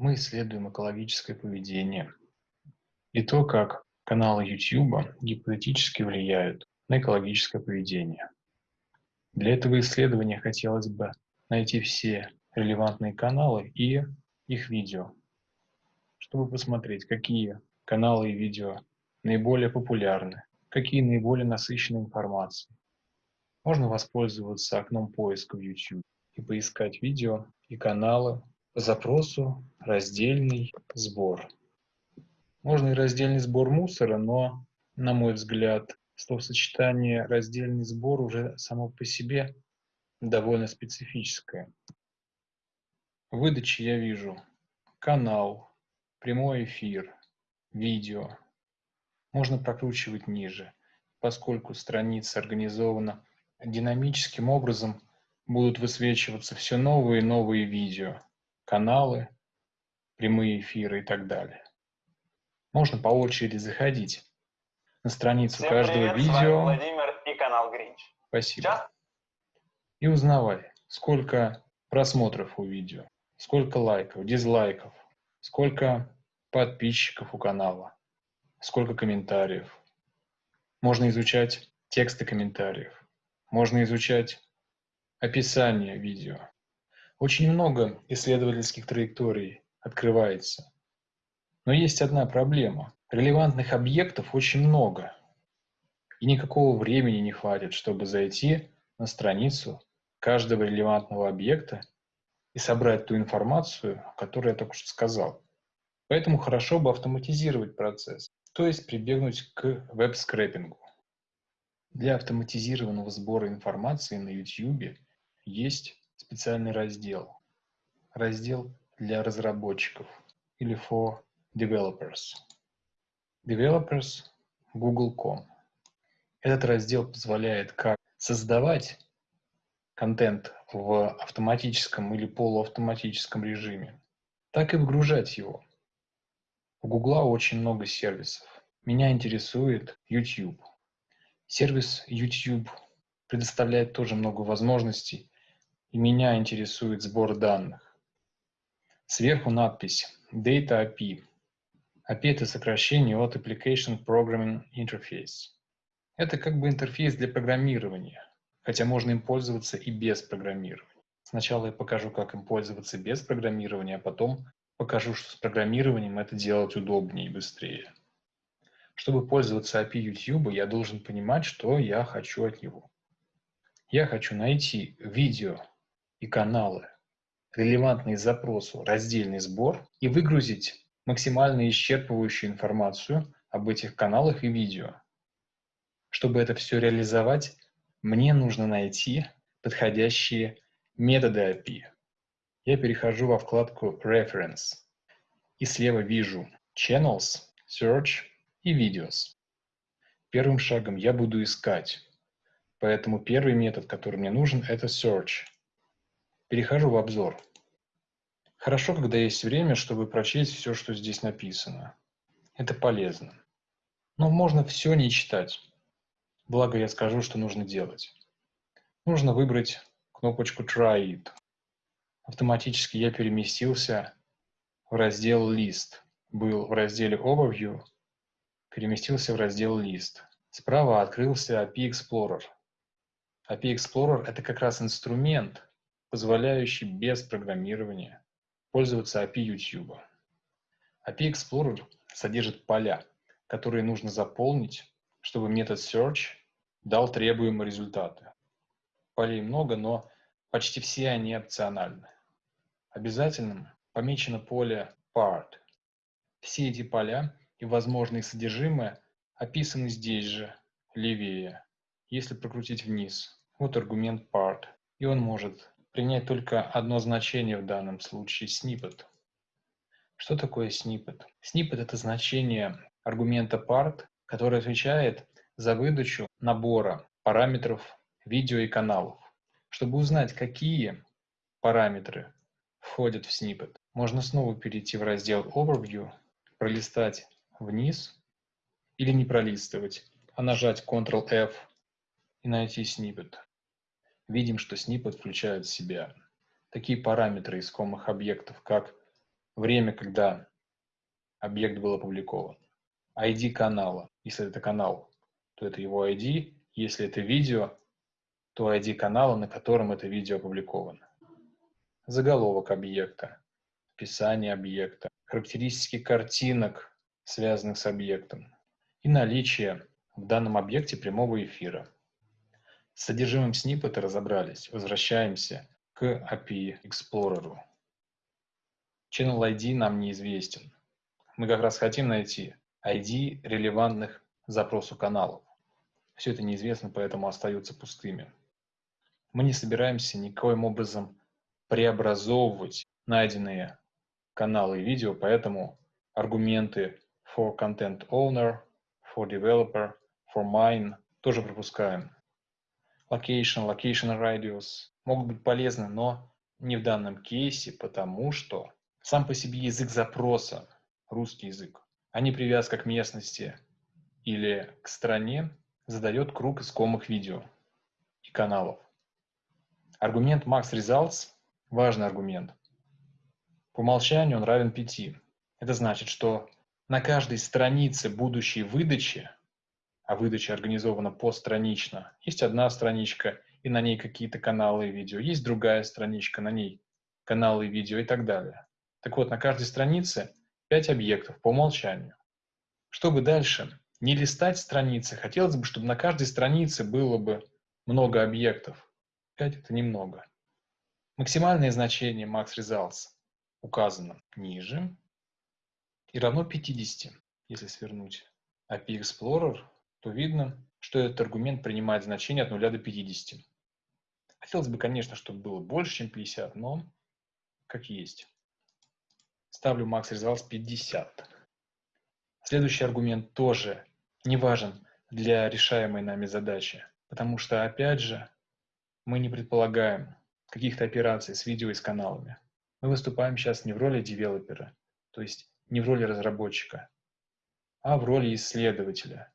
Мы исследуем экологическое поведение и то, как каналы YouTube гипотетически влияют на экологическое поведение. Для этого исследования хотелось бы найти все релевантные каналы и их видео, чтобы посмотреть, какие каналы и видео наиболее популярны, какие наиболее насыщены информацией. Можно воспользоваться окном поиска в YouTube и поискать видео и каналы запросу «Раздельный сбор». Можно и раздельный сбор мусора, но, на мой взгляд, словосочетание «раздельный сбор» уже само по себе довольно специфическое. В выдаче я вижу канал, прямой эфир, видео. Можно прокручивать ниже, поскольку страница организована динамическим образом, будут высвечиваться все новые и новые видео, каналы, прямые эфиры и так далее. Можно по очереди заходить на страницу Всем каждого привет, видео. Владимир и канал Гринч. Спасибо. Сейчас? И узнавай, сколько просмотров у видео, сколько лайков, дизлайков, сколько подписчиков у канала, сколько комментариев. Можно изучать тексты комментариев, можно изучать описание видео. Очень много исследовательских траекторий открывается. Но есть одна проблема. Релевантных объектов очень много. И никакого времени не хватит, чтобы зайти на страницу каждого релевантного объекта и собрать ту информацию, которую я только что сказал. Поэтому хорошо бы автоматизировать процесс, то есть прибегнуть к веб-скрэпингу. Для автоматизированного сбора информации на YouTube есть специальный раздел. Раздел для разработчиков или for developers. Developers google.com. Этот раздел позволяет как создавать контент в автоматическом или полуавтоматическом режиме, так и выгружать его. У Гугла очень много сервисов. Меня интересует YouTube. Сервис YouTube предоставляет тоже много возможностей, и меня интересует сбор данных. Сверху надпись Data API. API – это сокращение от Application Programming Interface. Это как бы интерфейс для программирования, хотя можно им пользоваться и без программирования. Сначала я покажу, как им пользоваться без программирования, а потом покажу, что с программированием это делать удобнее и быстрее. Чтобы пользоваться API YouTube, я должен понимать, что я хочу от него. Я хочу найти видео и каналы, релевантные запросу раздельный сбор и выгрузить максимально исчерпывающую информацию об этих каналах и видео. Чтобы это все реализовать, мне нужно найти подходящие методы API. Я перехожу во вкладку Reference и слева вижу Channels, Search и Videos. Первым шагом я буду искать, поэтому первый метод, который мне нужен, это Search. Перехожу в обзор. Хорошо, когда есть время, чтобы прочесть все, что здесь написано. Это полезно. Но можно все не читать. Благо я скажу, что нужно делать. Нужно выбрать кнопочку Try It. Автоматически я переместился в раздел List. Был в разделе Overview, переместился в раздел List. Справа открылся API Explorer. API Explorer – это как раз инструмент, позволяющий без программирования пользоваться API YouTube. API Explorer содержит поля, которые нужно заполнить, чтобы метод search дал требуемые результаты. Полей много, но почти все они опциональны. Обязательным помечено поле part. Все эти поля и возможные содержимое описаны здесь же, левее, если прокрутить вниз. Вот аргумент part, и он может принять только одно значение в данном случае – snippet. Что такое snippet? Snippet – это значение аргумента part, который отвечает за выдачу набора параметров видео и каналов. Чтобы узнать, какие параметры входят в snippet, можно снова перейти в раздел Overview, пролистать вниз или не пролистывать, а нажать Ctrl-F и найти snippet видим, что включает в себя такие параметры искомых объектов, как время, когда объект был опубликован, ID канала. Если это канал, то это его ID. Если это видео, то ID канала, на котором это видео опубликовано. Заголовок объекта, описание объекта, характеристики картинок, связанных с объектом, и наличие в данном объекте прямого эфира. С содержимым сниппета разобрались. Возвращаемся к API Explorer. Channel ID нам неизвестен. Мы как раз хотим найти ID релевантных запросу каналов. Все это неизвестно, поэтому остаются пустыми. Мы не собираемся никоим образом преобразовывать найденные каналы и видео, поэтому аргументы for content owner, for developer, for mine тоже пропускаем. Location, location radius могут быть полезны, но не в данном кейсе, потому что сам по себе язык запроса, русский язык, а не привязка к местности или к стране, задает круг искомых видео и каналов. Аргумент max results – важный аргумент. По умолчанию он равен 5. Это значит, что на каждой странице будущей выдачи, а выдача организована постранично, есть одна страничка, и на ней какие-то каналы и видео, есть другая страничка, на ней каналы и видео и так далее. Так вот, на каждой странице 5 объектов по умолчанию. Чтобы дальше не листать страницы, хотелось бы, чтобы на каждой странице было бы много объектов. 5 это немного. Максимальное значение max results указано ниже и равно 50. Если свернуть API Explorer, то видно, что этот аргумент принимает значение от 0 до 50. Хотелось бы, конечно, чтобы было больше, чем 50, но как есть. Ставлю max results 50. Следующий аргумент тоже не важен для решаемой нами задачи, потому что, опять же, мы не предполагаем каких-то операций с видео и с каналами. Мы выступаем сейчас не в роли девелопера, то есть не в роли разработчика, а в роли исследователя.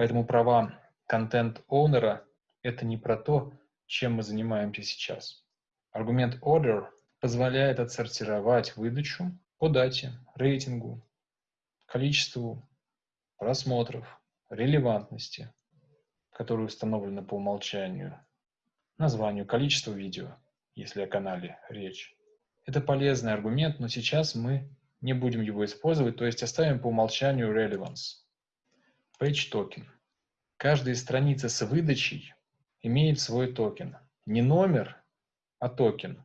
Поэтому права контент-оунера – это не про то, чем мы занимаемся сейчас. Аргумент order позволяет отсортировать выдачу по дате, рейтингу, количеству просмотров, релевантности, которые установлены по умолчанию, названию, количеству видео, если о канале речь. Это полезный аргумент, но сейчас мы не будем его использовать, то есть оставим по умолчанию relevance. Page token. Каждая страница с выдачей имеет свой токен. Не номер, а токен.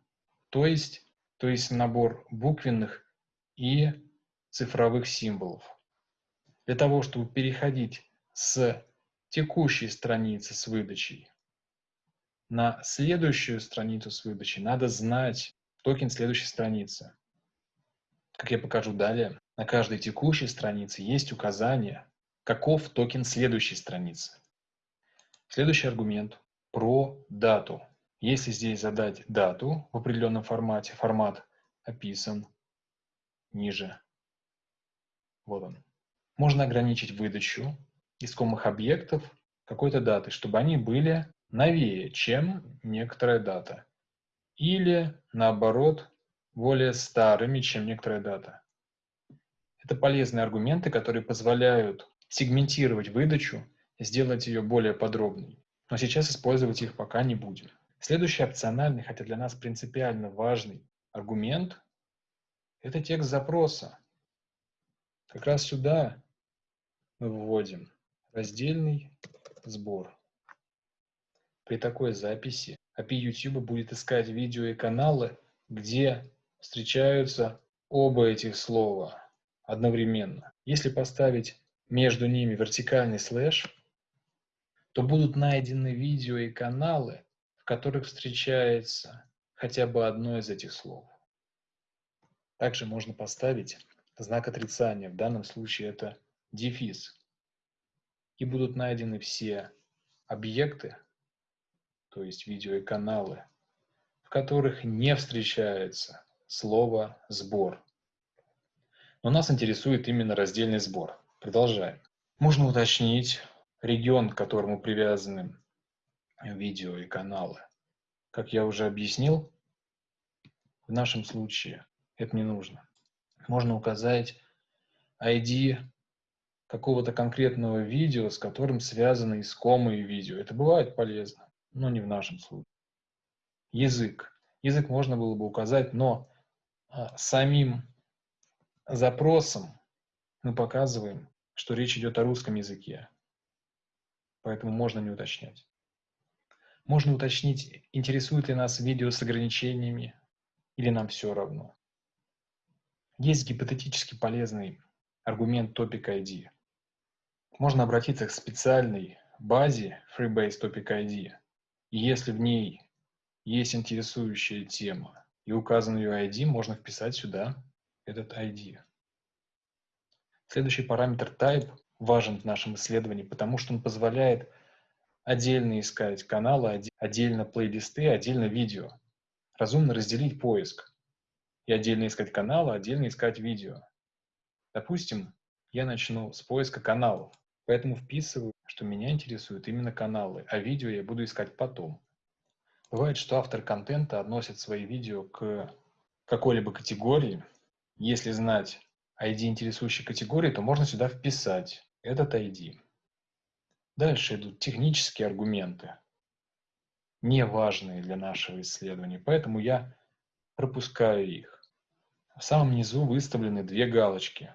То есть, то есть набор буквенных и цифровых символов. Для того, чтобы переходить с текущей страницы с выдачей на следующую страницу с выдачей, надо знать токен следующей страницы. Как я покажу далее, на каждой текущей странице есть указание, каков токен следующей страницы. Следующий аргумент про дату. Если здесь задать дату в определенном формате, формат описан ниже вот он. Можно ограничить выдачу искомых объектов какой-то даты, чтобы они были новее, чем некоторая дата. Или, наоборот, более старыми, чем некоторая дата. Это полезные аргументы, которые позволяют сегментировать выдачу, сделать ее более подробной. Но сейчас использовать их пока не будем. Следующий опциональный, хотя для нас принципиально важный аргумент – это текст запроса. Как раз сюда мы вводим раздельный сбор. При такой записи API YouTube будет искать видео и каналы, где встречаются оба этих слова одновременно. Если поставить между ними вертикальный слэш, то будут найдены видео и каналы, в которых встречается хотя бы одно из этих слов. Также можно поставить знак отрицания, в данном случае это дефис. И будут найдены все объекты, то есть видео и каналы, в которых не встречается слово «сбор». Но нас интересует именно раздельный сбор. Продолжаем. Можно уточнить регион, к которому привязаны видео и каналы. Как я уже объяснил, в нашем случае Это не нужно. Можно указать ID какого-то конкретного видео, с которым связаны искомые видео. Это бывает полезно, но не в нашем случае. Язык. Язык можно было бы указать, но а, самим запросом мы показываем, что речь идет о русском языке. Поэтому можно не уточнять. Можно уточнить, интересует ли нас видео с ограничениями, или нам все равно. Есть гипотетически полезный аргумент Topic ID. Можно обратиться к специальной базе Freebase Topic ID. И если в ней есть интересующая тема и указан ее ID, можно вписать сюда этот ID. Следующий параметр type важен в нашем исследовании, потому что он позволяет отдельно искать каналы, отдельно плейлисты, отдельно видео. Разумно разделить поиск и отдельно искать каналы, отдельно искать видео. Допустим, я начну с поиска каналов, поэтому вписываю, что меня интересуют именно каналы, а видео я буду искать потом. Бывает, что автор контента относит свои видео к какой-либо категории. Если знать ID интересующей категории, то можно сюда вписать этот ID. Дальше идут технические аргументы, не важные для нашего исследования, поэтому я пропускаю их. В самом низу выставлены две галочки.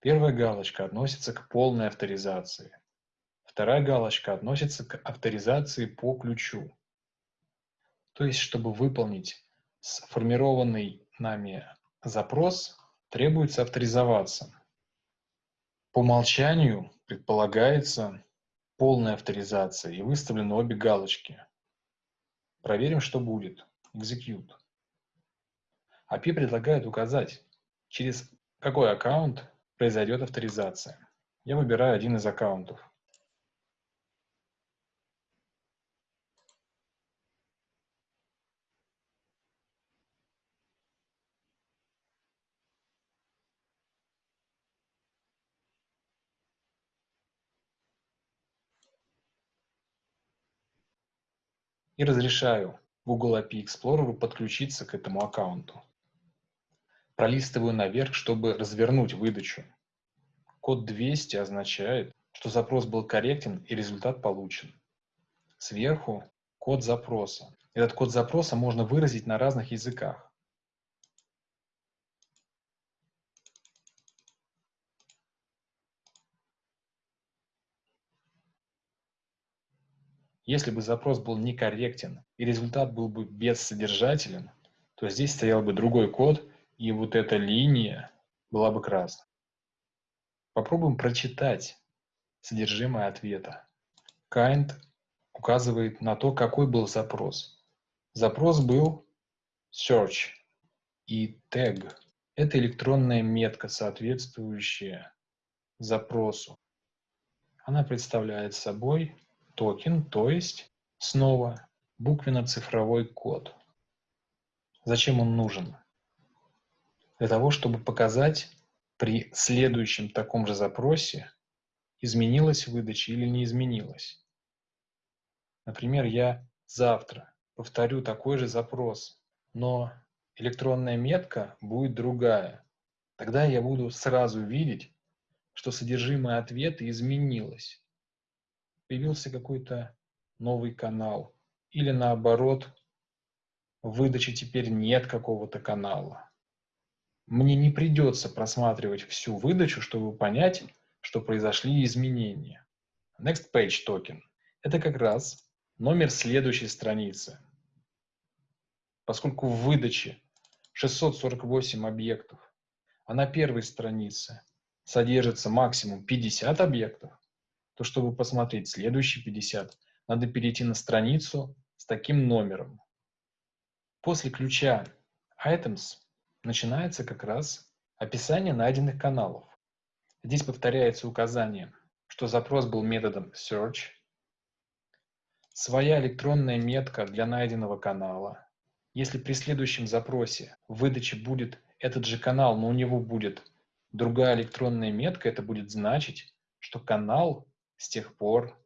Первая галочка относится к полной авторизации. Вторая галочка относится к авторизации по ключу. То есть, чтобы выполнить сформированный нами запрос, требуется авторизоваться. По умолчанию предполагается полная авторизация и выставлены обе галочки. Проверим, что будет. Execute. API предлагает указать, через какой аккаунт произойдет авторизация. Я выбираю один из аккаунтов. И разрешаю Google API Explorer подключиться к этому аккаунту. Пролистываю наверх, чтобы развернуть выдачу. Код 200 означает, что запрос был корректен и результат получен. Сверху код запроса. Этот код запроса можно выразить на разных языках. Если бы запрос был некорректен и результат был бы бессодержателен, то здесь стоял бы другой код, и вот эта линия была бы красной. Попробуем прочитать содержимое ответа. Kind указывает на то, какой был запрос. Запрос был search и tag. Это электронная метка, соответствующая запросу. Она представляет собой токен, то есть снова буквенно-цифровой код. Зачем он нужен? Для того, чтобы показать при следующем таком же запросе, изменилась выдача или не изменилась. Например, я завтра повторю такой же запрос, но электронная метка будет другая. Тогда я буду сразу видеть, что содержимое ответа изменилось появился какой-то новый канал. Или наоборот, в выдаче теперь нет какого-то канала. Мне не придется просматривать всю выдачу, чтобы понять, что произошли изменения. Next Page Token – это как раз номер следующей страницы. Поскольку в выдаче 648 объектов, а на первой странице содержится максимум 50 объектов, то чтобы посмотреть следующие 50, надо перейти на страницу с таким номером. После ключа Items начинается как раз описание найденных каналов. Здесь повторяется указание, что запрос был методом search, своя электронная метка для найденного канала. Если при следующем запросе в выдаче будет этот же канал, но у него будет другая электронная метка, это будет значить, что канал с тех пор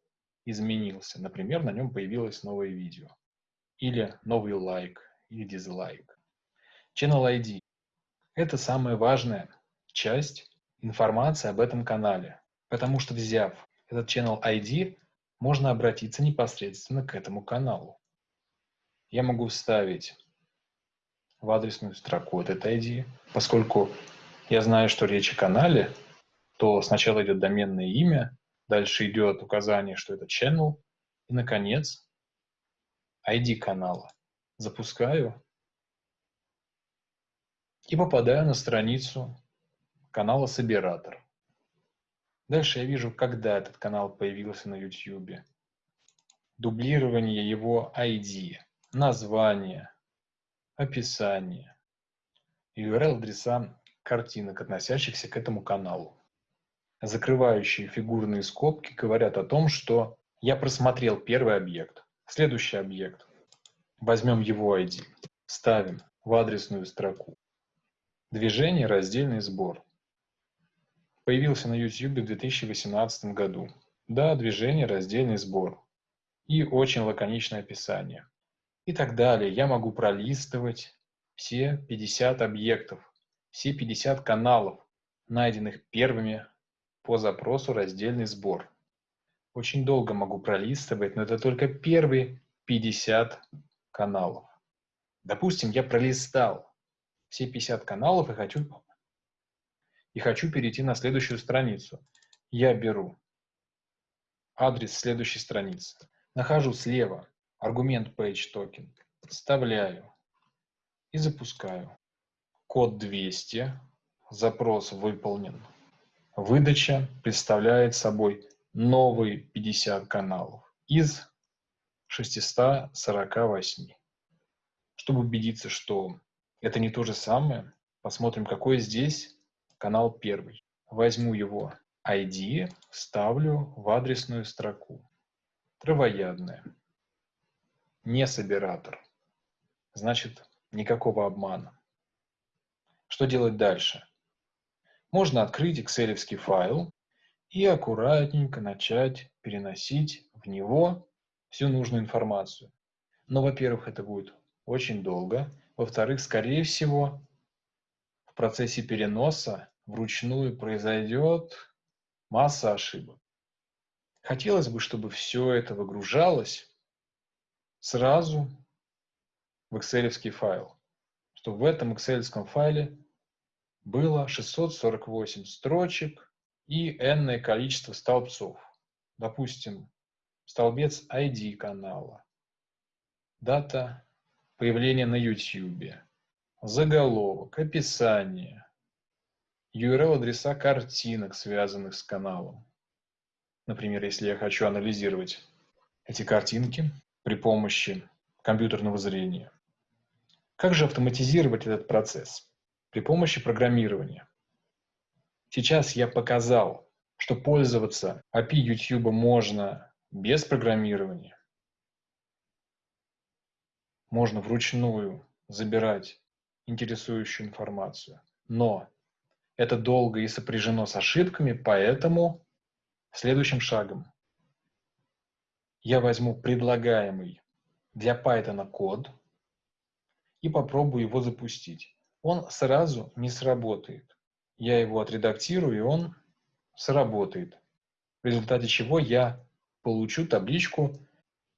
изменился. Например, на нем появилось новое видео. Или новый лайк, или дизлайк. Channel ID Это самая важная часть информации об этом канале, потому что взяв этот channel ID, можно обратиться непосредственно к этому каналу. Я могу вставить в адресную строку этот ID, поскольку я знаю, что речь о канале, то сначала идет доменное имя, дальше идет указание, что это channel, и, наконец, ID канала. Запускаю и попадаю на страницу канала Собиратор. Дальше я вижу, когда этот канал появился на YouTube. Дублирование его ID, название, описание, URL-адреса картинок, относящихся к этому каналу. Закрывающие фигурные скобки говорят о том, что я просмотрел первый объект. Следующий объект. Возьмем его ID. Ставим в адресную строку. Движение «Раздельный сбор». Появился на YouTube в 2018 году. Да, движение «Раздельный сбор». И очень лаконичное описание. И так далее. Я могу пролистывать все 50 объектов, все 50 каналов, найденных первыми по запросу «Раздельный сбор». Очень долго могу пролистывать, но это только первые 50 каналов. Допустим, я пролистал все 50 каналов и хочу и хочу перейти на следующую страницу. Я беру адрес следующей страницы, нахожу слева аргумент page token, вставляю и запускаю. Код 200, запрос выполнен. Выдача представляет собой новые 50 каналов из 648. Чтобы убедиться, что это не то же самое, посмотрим, какой здесь канал первый. Возьму его ID, вставлю в адресную строку. Травоядная. Не собиратор. Значит, никакого обмана. Что делать дальше? Можно открыть excel файл и аккуратненько начать переносить в него всю нужную информацию. Но, во-первых, это будет очень долго. Во-вторых, скорее всего, процессе переноса вручную произойдет масса ошибок. Хотелось бы, чтобы все это выгружалось сразу в excel файл, чтобы в этом excel файле было 648 строчек и n количество столбцов. Допустим, столбец ID канала, дата появления на YouTube, заголовок, описание, URL-адреса картинок, связанных с каналом. Например, если я хочу анализировать эти картинки при помощи компьютерного зрения. Как же автоматизировать этот процесс? При помощи программирования. Сейчас я показал, что пользоваться API YouTube можно без программирования. Можно вручную забирать интересующую информацию. Но это долго и сопряжено с ошибками, поэтому следующим шагом я возьму предлагаемый для Python код и попробую его запустить. Он сразу не сработает. Я его отредактирую, и он сработает. В результате чего я получу табличку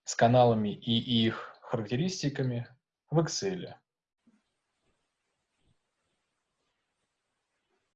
с каналами и их характеристиками в Excel.